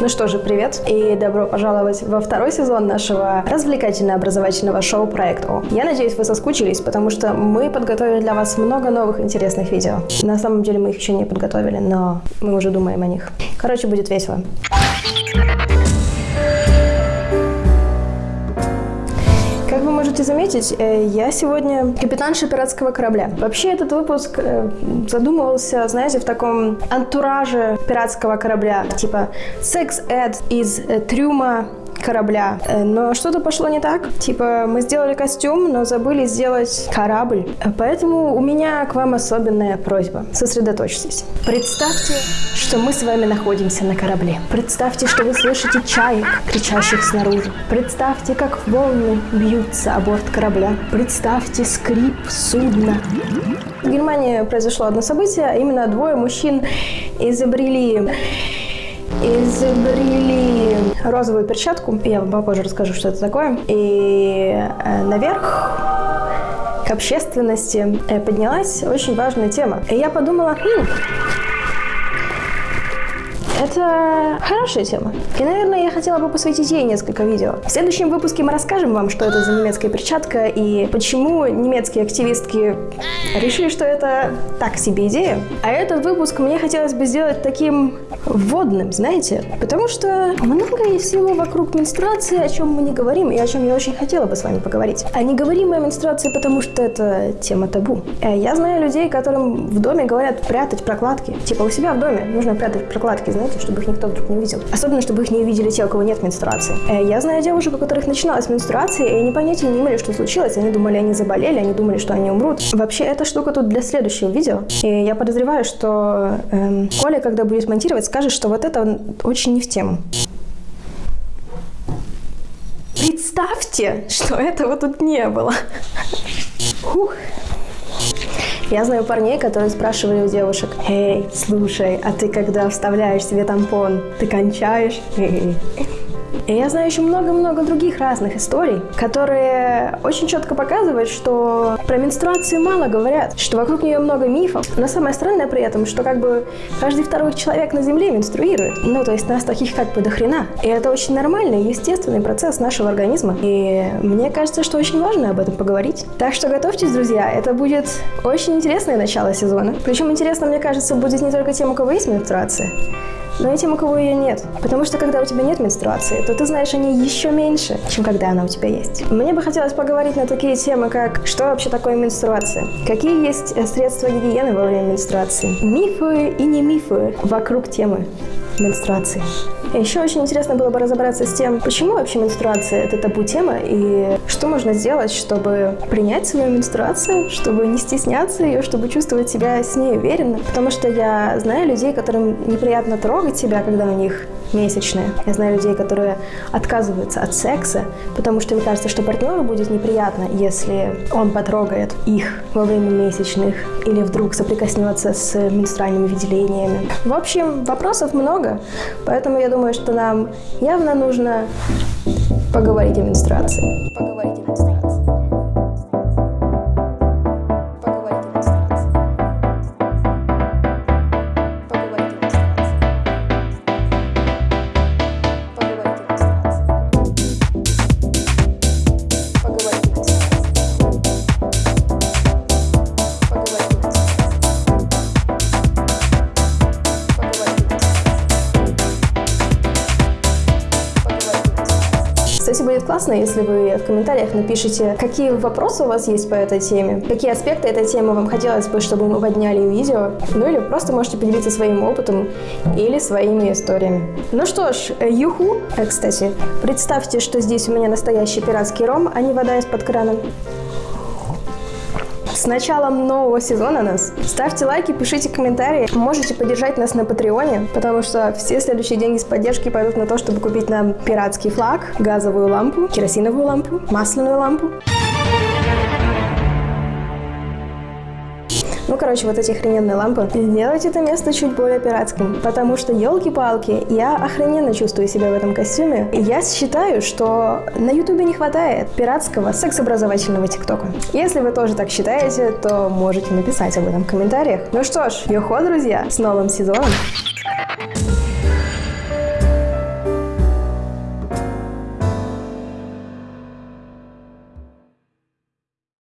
Ну что же, привет и добро пожаловать во второй сезон нашего развлекательно-образовательного шоу «Проект О». Я надеюсь, вы соскучились, потому что мы подготовили для вас много новых интересных видео. На самом деле мы их еще не подготовили, но мы уже думаем о них. Короче, будет весело. Можете заметить, э, я сегодня капитанша пиратского корабля. Вообще этот выпуск э, задумывался, знаете, в таком антураже пиратского корабля. Типа секс-эд из э, трюма корабля. Э, но что-то пошло не так. Типа, мы сделали костюм, но забыли сделать корабль. Поэтому у меня к вам особенная просьба. Сосредоточьтесь. Представьте, что мы с вами находимся на корабле. Представьте, что вы слышите чаек, кричащих снаружи. Представьте, как волны бьются о борт корабля. Представьте скрип судна. В Германии произошло одно событие, а именно двое мужчин изобрели изобрели розовую перчатку. Я вам попозже расскажу, что это такое. И э, наверх к общественности э, поднялась очень важная тема. И я подумала, хм, это хорошая тема. И, наверное, я хотела бы посвятить ей несколько видео. В следующем выпуске мы расскажем вам, что это за немецкая перчатка и почему немецкие активистки решили, что это так себе идея. А этот выпуск мне хотелось бы сделать таким вводным, знаете, потому что много есть всего вокруг менструации, о чем мы не говорим и о чем я очень хотела бы с вами поговорить. А не говорим о менструации, потому что это тема табу. Э, я знаю людей, которым в доме говорят прятать прокладки. Типа у себя в доме нужно прятать прокладки, знаете, знаете, чтобы их никто вдруг не увидел. Особенно, чтобы их не увидели те, у кого нет менструации. Э, я знаю девушек, у которых начиналась менструация, и они понятия не имели, что случилось. Они думали, они заболели, они думали, что они умрут. Вообще, эта штука тут для следующего видео. И я подозреваю, что эм, Коля, когда будет монтировать, скажет, что вот это очень не в тему. Представьте, что этого тут не было. Фух. Я знаю парней, которые спрашивали у девушек, «Эй, слушай, а ты когда вставляешь себе тампон, ты кончаешь?» И я знаю еще много-много других разных историй, которые очень четко показывают, что про менструацию мало говорят, что вокруг нее много мифов. Но самое странное при этом, что как бы каждый второй человек на Земле менструирует. Ну, то есть нас таких как бы до. И это очень нормальный, естественный процесс нашего организма. И мне кажется, что очень важно об этом поговорить. Так что готовьтесь, друзья, это будет очень интересное начало сезона. Причем интересно, мне кажется, будет не только тем, у кого есть менструация, но и тем, у кого ее нет. Потому что когда у тебя нет менструации, то ты знаешь о ней еще меньше, чем когда она у тебя есть. Мне бы хотелось поговорить на такие темы, как что вообще такое менструация, какие есть э, средства гигиены во время менструации, мифы и не мифы вокруг темы менструации. Еще очень интересно было бы разобраться с тем, почему вообще менструация – это табу-тема, и что можно сделать, чтобы принять свою менструацию, чтобы не стесняться ее, чтобы чувствовать себя с ней уверенно. Потому что я знаю людей, которым неприятно трогать себя, когда у них месячные. Я знаю людей, которые отказываются от секса, потому что им кажется, что партнеру будет неприятно, если он потрогает их во время месячных или вдруг соприкоснется с менструальными выделениями. В общем, вопросов много, поэтому я думаю, что нам явно нужно поговорить о менструации. Поговорить о менструации. Кстати, будет классно, если вы в комментариях напишите, какие вопросы у вас есть по этой теме, какие аспекты этой темы вам хотелось бы, чтобы мы подняли в видео, ну или просто можете поделиться своим опытом или своими историями. Ну что ж, юху! Э, кстати, представьте, что здесь у меня настоящий пиратский ром, а не вода из-под крана. С началом нового сезона нас. Ставьте лайки, пишите комментарии. Можете поддержать нас на Патреоне, потому что все следующие деньги с поддержки пойдут на то, чтобы купить нам пиратский флаг, газовую лампу, керосиновую лампу, масляную лампу. Ну, короче, вот эти охрененные лампы. Сделать это место чуть более пиратским, потому что, елки-палки, я охрененно чувствую себя в этом костюме. Я считаю, что на ютубе не хватает пиратского секс-образовательного тиктока. Если вы тоже так считаете, то можете написать об этом в комментариях. Ну что ж, йохо, друзья, с новым сезоном!